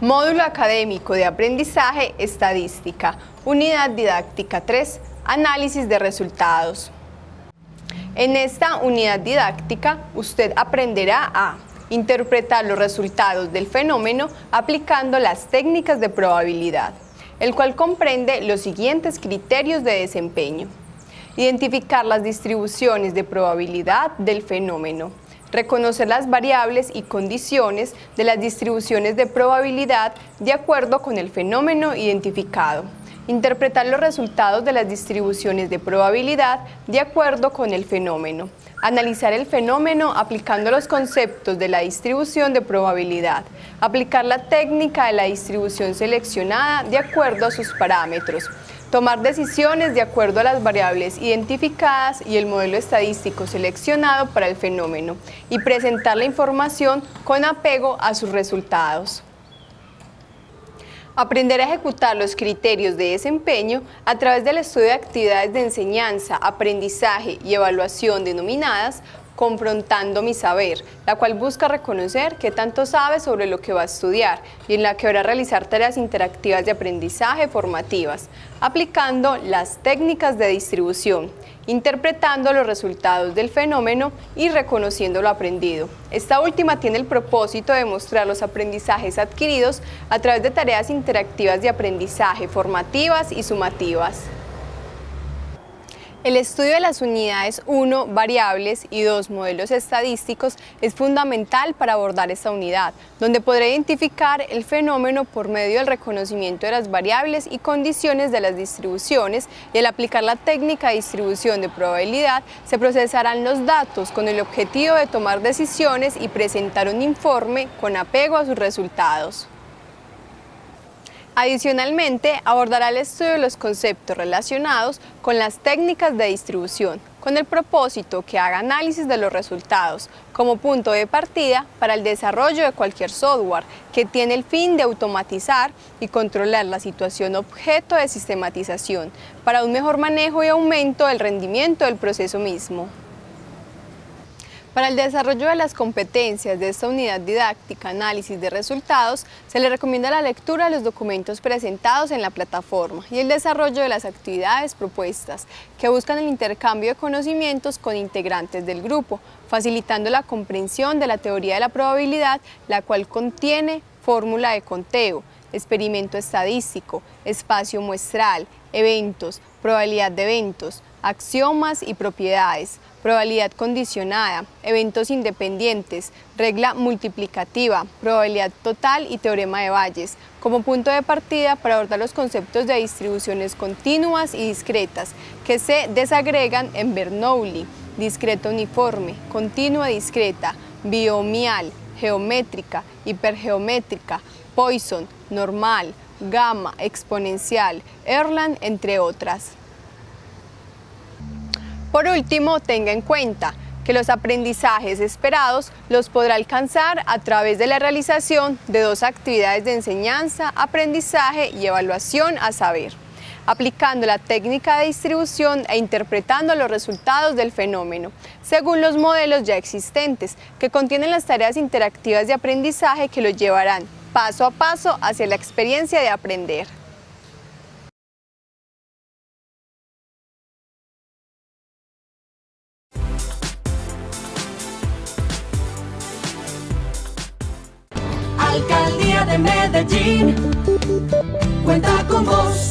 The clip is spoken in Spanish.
Módulo Académico de Aprendizaje Estadística, Unidad Didáctica 3, Análisis de Resultados. En esta unidad didáctica, usted aprenderá a interpretar los resultados del fenómeno aplicando las técnicas de probabilidad, el cual comprende los siguientes criterios de desempeño. Identificar las distribuciones de probabilidad del fenómeno, reconocer las variables y condiciones de las distribuciones de probabilidad de acuerdo con el fenómeno identificado, interpretar los resultados de las distribuciones de probabilidad de acuerdo con el fenómeno, analizar el fenómeno aplicando los conceptos de la distribución de probabilidad, aplicar la técnica de la distribución seleccionada de acuerdo a sus parámetros, tomar decisiones de acuerdo a las variables identificadas y el modelo estadístico seleccionado para el fenómeno y presentar la información con apego a sus resultados. Aprender a ejecutar los criterios de desempeño a través del estudio de actividades de enseñanza, aprendizaje y evaluación denominadas confrontando mi saber, la cual busca reconocer qué tanto sabe sobre lo que va a estudiar y en la que a realizar tareas interactivas de aprendizaje formativas, aplicando las técnicas de distribución, interpretando los resultados del fenómeno y reconociendo lo aprendido. Esta última tiene el propósito de mostrar los aprendizajes adquiridos a través de tareas interactivas de aprendizaje formativas y sumativas. El estudio de las unidades 1, variables y 2, modelos estadísticos es fundamental para abordar esta unidad, donde podrá identificar el fenómeno por medio del reconocimiento de las variables y condiciones de las distribuciones y al aplicar la técnica de distribución de probabilidad se procesarán los datos con el objetivo de tomar decisiones y presentar un informe con apego a sus resultados. Adicionalmente, abordará el estudio de los conceptos relacionados con las técnicas de distribución, con el propósito que haga análisis de los resultados como punto de partida para el desarrollo de cualquier software que tiene el fin de automatizar y controlar la situación objeto de sistematización para un mejor manejo y aumento del rendimiento del proceso mismo. Para el desarrollo de las competencias de esta unidad didáctica análisis de resultados, se le recomienda la lectura de los documentos presentados en la plataforma y el desarrollo de las actividades propuestas, que buscan el intercambio de conocimientos con integrantes del grupo, facilitando la comprensión de la teoría de la probabilidad, la cual contiene fórmula de conteo, experimento estadístico, espacio muestral, eventos, probabilidad de eventos, axiomas y propiedades, probabilidad condicionada, eventos independientes, regla multiplicativa, probabilidad total y teorema de Bayes, como punto de partida para abordar los conceptos de distribuciones continuas y discretas que se desagregan en Bernoulli, discreta uniforme, continua discreta, biomial, geométrica, hipergeométrica, Poisson, normal, gamma, exponencial, Erlang, entre otras. Por último, tenga en cuenta que los aprendizajes esperados los podrá alcanzar a través de la realización de dos actividades de enseñanza, aprendizaje y evaluación a saber, aplicando la técnica de distribución e interpretando los resultados del fenómeno, según los modelos ya existentes, que contienen las tareas interactivas de aprendizaje que los llevarán paso a paso hacia la experiencia de aprender. Alcaldía de Medellín cuenta con vos.